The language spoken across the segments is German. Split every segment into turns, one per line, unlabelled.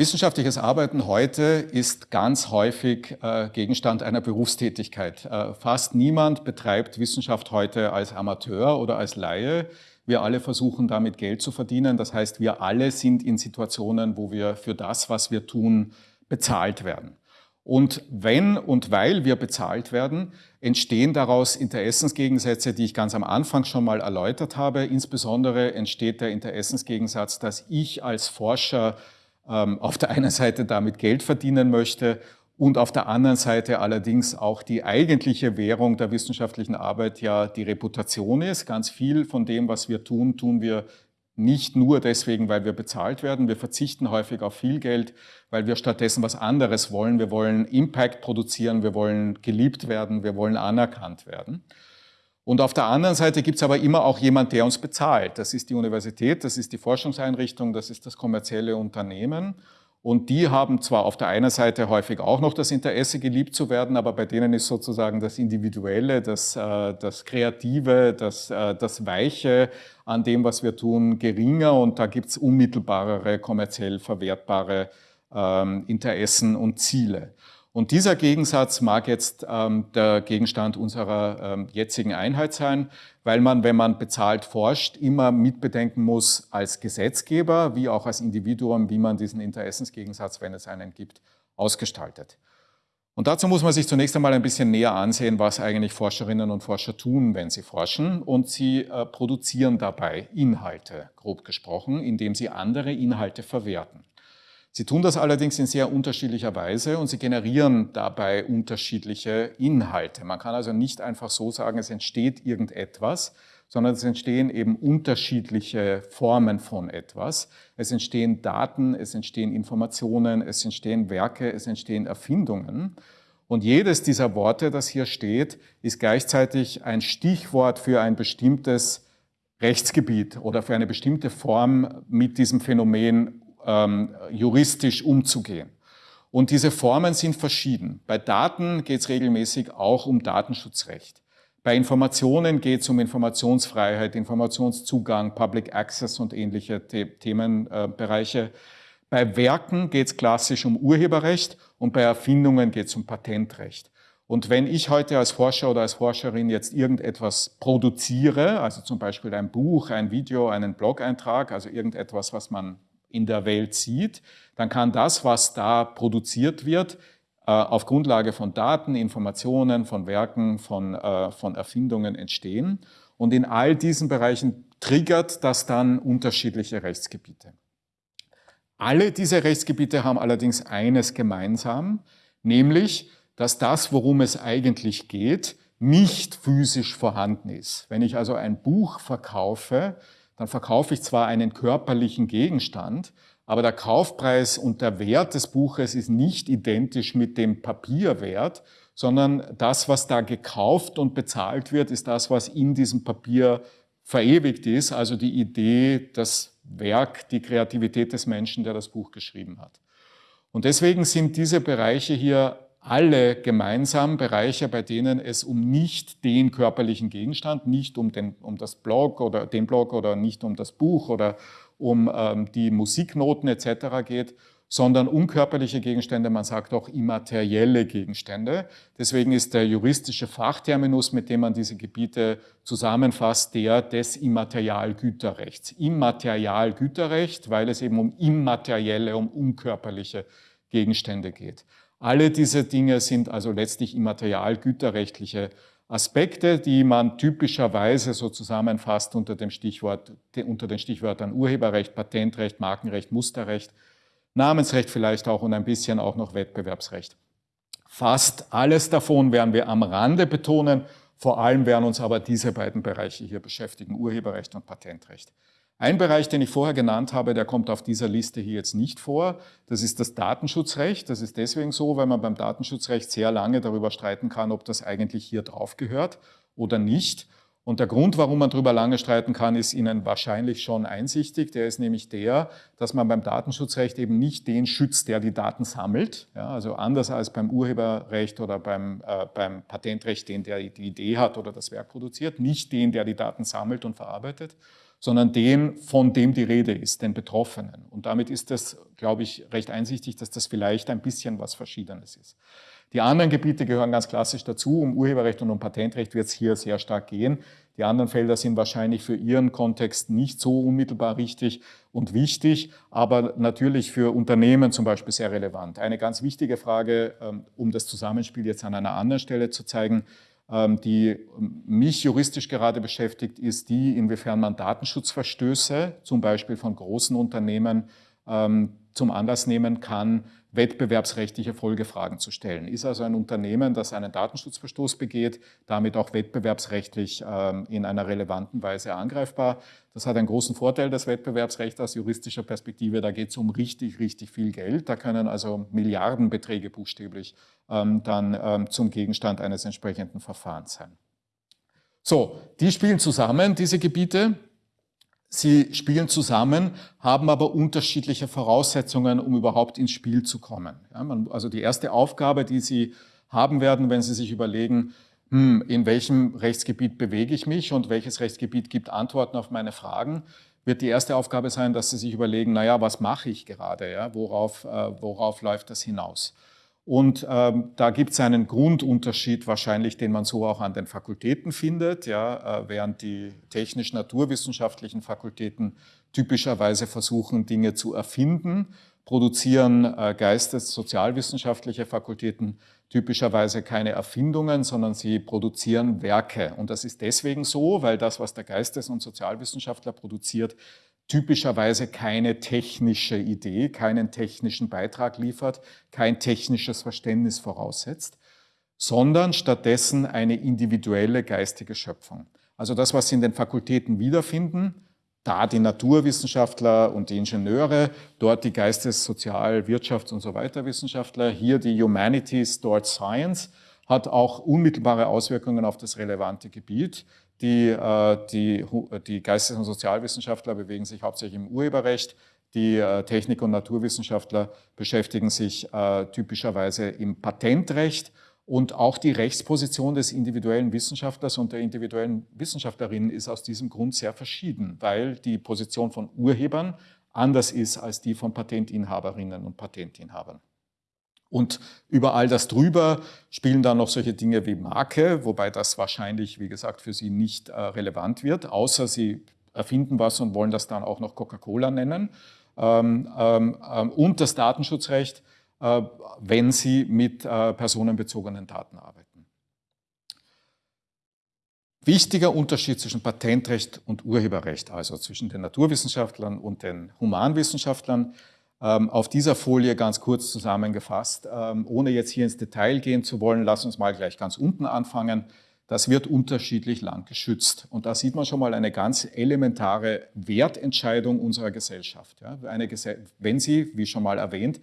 Wissenschaftliches Arbeiten heute ist ganz häufig äh, Gegenstand einer Berufstätigkeit. Äh, fast niemand betreibt Wissenschaft heute als Amateur oder als Laie. Wir alle versuchen damit Geld zu verdienen. Das heißt, wir alle sind in Situationen, wo wir für das, was wir tun, bezahlt werden. Und wenn und weil wir bezahlt werden, entstehen daraus Interessensgegensätze, die ich ganz am Anfang schon mal erläutert habe. Insbesondere entsteht der Interessensgegensatz, dass ich als Forscher auf der einen Seite damit Geld verdienen möchte und auf der anderen Seite allerdings auch die eigentliche Währung der wissenschaftlichen Arbeit ja die Reputation ist. Ganz viel von dem, was wir tun, tun wir nicht nur deswegen, weil wir bezahlt werden. Wir verzichten häufig auf viel Geld, weil wir stattdessen was anderes wollen. Wir wollen Impact produzieren, wir wollen geliebt werden, wir wollen anerkannt werden. Und auf der anderen Seite gibt es aber immer auch jemand, der uns bezahlt. Das ist die Universität, das ist die Forschungseinrichtung, das ist das kommerzielle Unternehmen. Und die haben zwar auf der einen Seite häufig auch noch das Interesse, geliebt zu werden, aber bei denen ist sozusagen das Individuelle, das, äh, das Kreative, das, äh, das Weiche an dem, was wir tun, geringer und da gibt es unmittelbarere, kommerziell verwertbare ähm, Interessen und Ziele. Und dieser Gegensatz mag jetzt ähm, der Gegenstand unserer ähm, jetzigen Einheit sein, weil man, wenn man bezahlt forscht, immer mitbedenken muss als Gesetzgeber wie auch als Individuum, wie man diesen Interessensgegensatz, wenn es einen gibt, ausgestaltet. Und dazu muss man sich zunächst einmal ein bisschen näher ansehen, was eigentlich Forscherinnen und Forscher tun, wenn sie forschen. Und sie äh, produzieren dabei Inhalte, grob gesprochen, indem sie andere Inhalte verwerten. Sie tun das allerdings in sehr unterschiedlicher Weise und sie generieren dabei unterschiedliche Inhalte. Man kann also nicht einfach so sagen, es entsteht irgendetwas, sondern es entstehen eben unterschiedliche Formen von etwas. Es entstehen Daten, es entstehen Informationen, es entstehen Werke, es entstehen Erfindungen. Und jedes dieser Worte, das hier steht, ist gleichzeitig ein Stichwort für ein bestimmtes Rechtsgebiet oder für eine bestimmte Form mit diesem Phänomen ähm, juristisch umzugehen. Und diese Formen sind verschieden. Bei Daten geht es regelmäßig auch um Datenschutzrecht. Bei Informationen geht es um Informationsfreiheit, Informationszugang, Public Access und ähnliche The Themenbereiche. Bei Werken geht es klassisch um Urheberrecht und bei Erfindungen geht es um Patentrecht. Und wenn ich heute als Forscher oder als Forscherin jetzt irgendetwas produziere, also zum Beispiel ein Buch, ein Video, einen Blog-Eintrag, also irgendetwas, was man in der Welt sieht, dann kann das, was da produziert wird, äh, auf Grundlage von Daten, Informationen, von Werken, von, äh, von Erfindungen entstehen. Und in all diesen Bereichen triggert das dann unterschiedliche Rechtsgebiete. Alle diese Rechtsgebiete haben allerdings eines gemeinsam, nämlich, dass das, worum es eigentlich geht, nicht physisch vorhanden ist. Wenn ich also ein Buch verkaufe, dann verkaufe ich zwar einen körperlichen Gegenstand, aber der Kaufpreis und der Wert des Buches ist nicht identisch mit dem Papierwert, sondern das, was da gekauft und bezahlt wird, ist das, was in diesem Papier verewigt ist, also die Idee, das Werk, die Kreativität des Menschen, der das Buch geschrieben hat. Und deswegen sind diese Bereiche hier alle gemeinsam Bereiche, bei denen es um nicht den körperlichen Gegenstand, nicht um, den, um das Blog oder den Blog oder nicht um das Buch oder um ähm, die Musiknoten etc. geht, sondern um körperliche Gegenstände, man sagt auch immaterielle Gegenstände. Deswegen ist der juristische Fachterminus, mit dem man diese Gebiete zusammenfasst, der des Immaterialgüterrechts. Immaterialgüterrecht, weil es eben um immaterielle, um unkörperliche Gegenstände geht. Alle diese Dinge sind also letztlich immaterialgüterrechtliche Aspekte, die man typischerweise so zusammenfasst unter, dem Stichwort, unter den Stichwörtern Urheberrecht, Patentrecht, Markenrecht, Musterrecht, Namensrecht vielleicht auch und ein bisschen auch noch Wettbewerbsrecht. Fast alles davon werden wir am Rande betonen, vor allem werden uns aber diese beiden Bereiche hier beschäftigen, Urheberrecht und Patentrecht. Ein Bereich, den ich vorher genannt habe, der kommt auf dieser Liste hier jetzt nicht vor. Das ist das Datenschutzrecht. Das ist deswegen so, weil man beim Datenschutzrecht sehr lange darüber streiten kann, ob das eigentlich hier drauf gehört oder nicht. Und der Grund, warum man darüber lange streiten kann, ist Ihnen wahrscheinlich schon einsichtig. Der ist nämlich der, dass man beim Datenschutzrecht eben nicht den schützt, der die Daten sammelt. Ja, also anders als beim Urheberrecht oder beim, äh, beim Patentrecht, den der die Idee hat oder das Werk produziert. Nicht den, der die Daten sammelt und verarbeitet, sondern den, von dem die Rede ist, den Betroffenen. Und damit ist das, glaube ich, recht einsichtig, dass das vielleicht ein bisschen was Verschiedenes ist. Die anderen Gebiete gehören ganz klassisch dazu. Um Urheberrecht und um Patentrecht wird es hier sehr stark gehen. Die anderen Felder sind wahrscheinlich für Ihren Kontext nicht so unmittelbar richtig und wichtig, aber natürlich für Unternehmen zum Beispiel sehr relevant. Eine ganz wichtige Frage, ähm, um das Zusammenspiel jetzt an einer anderen Stelle zu zeigen, die mich juristisch gerade beschäftigt, ist die, inwiefern man Datenschutzverstöße, zum Beispiel von großen Unternehmen, ähm, zum Anlass nehmen kann, wettbewerbsrechtliche Folgefragen zu stellen. Ist also ein Unternehmen, das einen Datenschutzverstoß begeht, damit auch wettbewerbsrechtlich ähm, in einer relevanten Weise angreifbar. Das hat einen großen Vorteil, das Wettbewerbsrecht aus juristischer Perspektive. Da geht es um richtig, richtig viel Geld. Da können also Milliardenbeträge buchstäblich ähm, dann ähm, zum Gegenstand eines entsprechenden Verfahrens sein. So, die spielen zusammen, diese Gebiete. Sie spielen zusammen, haben aber unterschiedliche Voraussetzungen, um überhaupt ins Spiel zu kommen. Ja, man, also die erste Aufgabe, die Sie haben werden, wenn Sie sich überlegen, hm, in welchem Rechtsgebiet bewege ich mich und welches Rechtsgebiet gibt Antworten auf meine Fragen, wird die erste Aufgabe sein, dass Sie sich überlegen, naja, was mache ich gerade, ja? worauf, äh, worauf läuft das hinaus? Und ähm, da gibt es einen Grundunterschied wahrscheinlich, den man so auch an den Fakultäten findet, ja, äh, während die technisch-naturwissenschaftlichen Fakultäten typischerweise versuchen, Dinge zu erfinden, produzieren äh, geistes-sozialwissenschaftliche Fakultäten typischerweise keine Erfindungen, sondern sie produzieren Werke. Und das ist deswegen so, weil das, was der Geistes- und Sozialwissenschaftler produziert, typischerweise keine technische Idee, keinen technischen Beitrag liefert, kein technisches Verständnis voraussetzt, sondern stattdessen eine individuelle geistige Schöpfung. Also das, was Sie in den Fakultäten wiederfinden, da die Naturwissenschaftler und die Ingenieure, dort die Geistes-, Sozial-, Wirtschafts- und so weiter Wissenschaftler, hier die Humanities, dort Science, hat auch unmittelbare Auswirkungen auf das relevante Gebiet. Die, äh, die, die Geistes- und Sozialwissenschaftler bewegen sich hauptsächlich im Urheberrecht. Die äh, Technik- und Naturwissenschaftler beschäftigen sich äh, typischerweise im Patentrecht. Und auch die Rechtsposition des individuellen Wissenschaftlers und der individuellen Wissenschaftlerin ist aus diesem Grund sehr verschieden, weil die Position von Urhebern anders ist als die von Patentinhaberinnen und Patentinhabern. Und über all das drüber spielen dann noch solche Dinge wie Marke, wobei das wahrscheinlich, wie gesagt, für Sie nicht äh, relevant wird, außer Sie erfinden was und wollen das dann auch noch Coca-Cola nennen. Ähm, ähm, ähm und das Datenschutzrecht, äh, wenn Sie mit äh, personenbezogenen Daten arbeiten. Wichtiger Unterschied zwischen Patentrecht und Urheberrecht, also zwischen den Naturwissenschaftlern und den Humanwissenschaftlern, auf dieser Folie ganz kurz zusammengefasst, ähm, ohne jetzt hier ins Detail gehen zu wollen, lass uns mal gleich ganz unten anfangen. Das wird unterschiedlich lang geschützt. Und da sieht man schon mal eine ganz elementare Wertentscheidung unserer Gesellschaft. Eine, wenn Sie, wie schon mal erwähnt,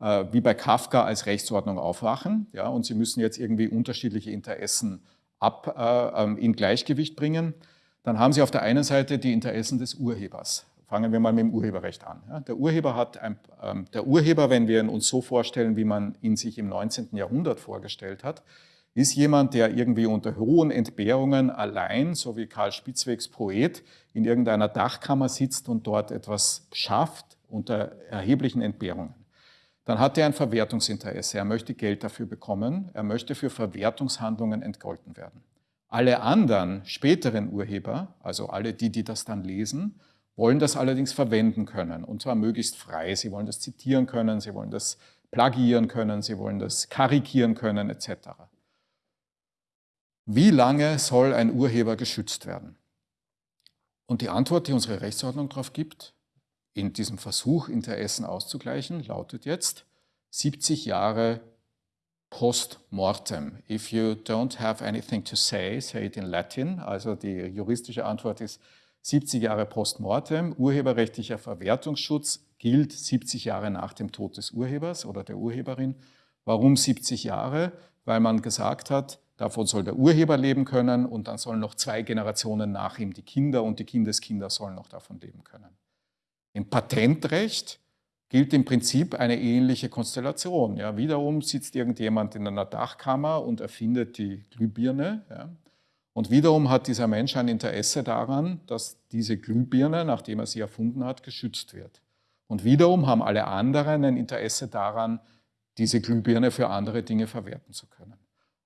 äh, wie bei Kafka als Rechtsordnung aufwachen ja, und Sie müssen jetzt irgendwie unterschiedliche Interessen ab, äh, ähm, in Gleichgewicht bringen, dann haben Sie auf der einen Seite die Interessen des Urhebers. Fangen wir mal mit dem Urheberrecht an. Der Urheber hat ein, ähm, der Urheber, wenn wir ihn uns so vorstellen, wie man ihn sich im 19. Jahrhundert vorgestellt hat, ist jemand, der irgendwie unter hohen Entbehrungen allein, so wie Karl Spitzwegs Poet, in irgendeiner Dachkammer sitzt und dort etwas schafft unter erheblichen Entbehrungen. Dann hat er ein Verwertungsinteresse. Er möchte Geld dafür bekommen. Er möchte für Verwertungshandlungen entgolten werden. Alle anderen späteren Urheber, also alle die, die das dann lesen, wollen das allerdings verwenden können und zwar möglichst frei. Sie wollen das zitieren können, sie wollen das plagieren können, sie wollen das karikieren können etc. Wie lange soll ein Urheber geschützt werden? Und die Antwort, die unsere Rechtsordnung darauf gibt, in diesem Versuch, Interessen auszugleichen, lautet jetzt 70 Jahre post mortem. If you don't have anything to say, say it in Latin. Also die juristische Antwort ist 70 Jahre postmortem, urheberrechtlicher Verwertungsschutz gilt 70 Jahre nach dem Tod des Urhebers oder der Urheberin. Warum 70 Jahre? Weil man gesagt hat, davon soll der Urheber leben können und dann sollen noch zwei Generationen nach ihm, die Kinder und die Kindeskinder sollen noch davon leben können. Im Patentrecht gilt im Prinzip eine ähnliche Konstellation. Ja, wiederum sitzt irgendjemand in einer Dachkammer und erfindet die Glühbirne. Ja, Und wiederum hat dieser Mensch ein Interesse daran, dass diese Glühbirne, nachdem er sie erfunden hat, geschützt wird. Und wiederum haben alle anderen ein Interesse daran, diese Glühbirne für andere Dinge verwerten zu können.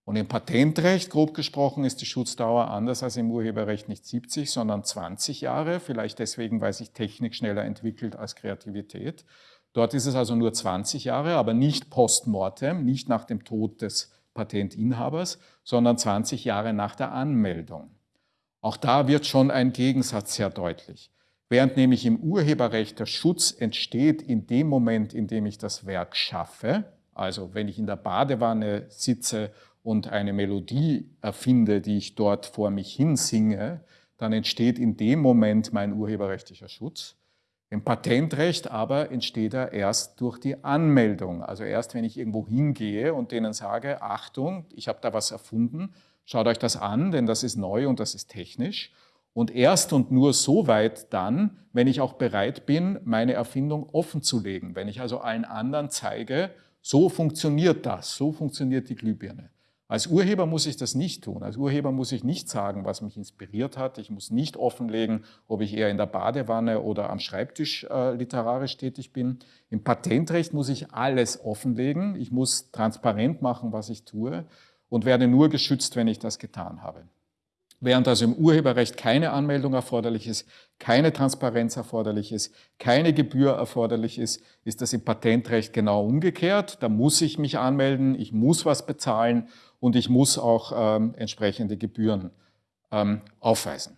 Und im Patentrecht, grob gesprochen, ist die Schutzdauer anders als im Urheberrecht nicht 70, sondern 20 Jahre, vielleicht deswegen, weil sich Technik schneller entwickelt als Kreativität. Dort ist es also nur 20 Jahre, aber nicht post mortem, nicht nach dem Tod des Patentinhabers, sondern 20 Jahre nach der Anmeldung. Auch da wird schon ein Gegensatz sehr deutlich. Während nämlich im Urheberrecht der Schutz entsteht in dem Moment, in dem ich das Werk schaffe, also wenn ich in der Badewanne sitze und eine Melodie erfinde, die ich dort vor mich hinsinge, dann entsteht in dem Moment mein urheberrechtlicher Schutz. Im Patentrecht aber entsteht er erst durch die Anmeldung. Also erst, wenn ich irgendwo hingehe und denen sage, Achtung, ich habe da was erfunden, schaut euch das an, denn das ist neu und das ist technisch. Und erst und nur so weit dann, wenn ich auch bereit bin, meine Erfindung offenzulegen. Wenn ich also allen anderen zeige, so funktioniert das, so funktioniert die Glühbirne. Als Urheber muss ich das nicht tun. Als Urheber muss ich nicht sagen, was mich inspiriert hat. Ich muss nicht offenlegen, ob ich eher in der Badewanne oder am Schreibtisch äh, literarisch tätig bin. Im Patentrecht muss ich alles offenlegen. Ich muss transparent machen, was ich tue und werde nur geschützt, wenn ich das getan habe. Während also im Urheberrecht keine Anmeldung erforderlich ist, keine Transparenz erforderlich ist, keine Gebühr erforderlich ist, ist das im Patentrecht genau umgekehrt. Da muss ich mich anmelden, ich muss was bezahlen und ich muss auch ähm, entsprechende Gebühren ähm, aufweisen.